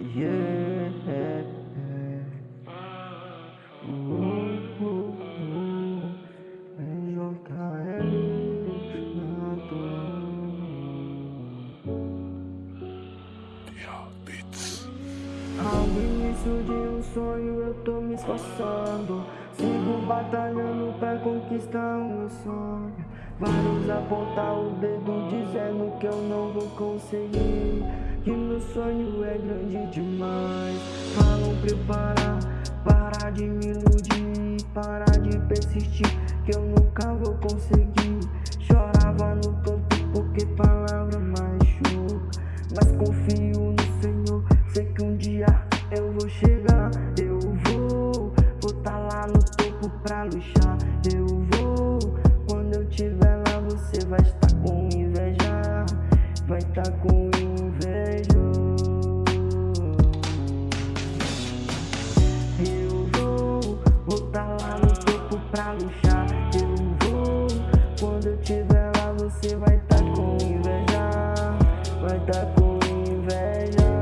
Ao início de um sonho eu tô me esforçando. Sigo batalhando pra conquistar o meu sonho. Vários apontar o dedo dizendo que eu não vou conseguir sonho é grande demais. Falam preparar, parar de me iludir Parar de persistir, que eu nunca vou conseguir. Chorava no canto porque palavra machuca Mas confio no Senhor, sei que um dia eu vou chegar. Eu vou, vou tá lá no topo pra luxar. Eu vou, quando eu tiver lá você vai estar com inveja. Vai estar com pra luxar. Eu vou, quando eu tiver lá você vai tá com inveja Vai tá com inveja.